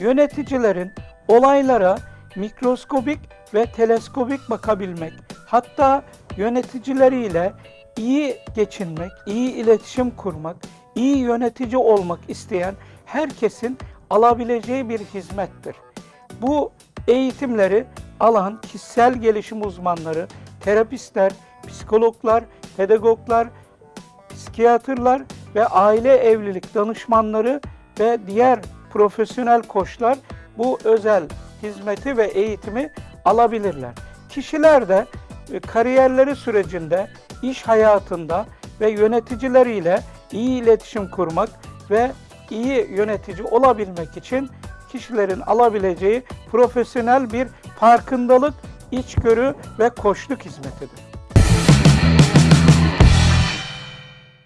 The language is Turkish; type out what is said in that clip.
yöneticilerin olaylara mikroskobik ve teleskobik bakabilmek, hatta yöneticileriyle iyi geçinmek, iyi iletişim kurmak, iyi yönetici olmak isteyen herkesin alabileceği bir hizmettir. Bu eğitimleri alan kişisel gelişim uzmanları, terapistler, psikologlar, pedagoglar, psikiyatrlar ve aile evlilik danışmanları ve diğer profesyonel koçlar bu özel hizmeti ve eğitimi alabilirler. Kişiler de e, kariyerleri sürecinde, iş hayatında ve yöneticileriyle iyi iletişim kurmak ve iyi yönetici olabilmek için kişilerin alabileceği profesyonel bir farkındalık, içgörü ve koçluk hizmetidir.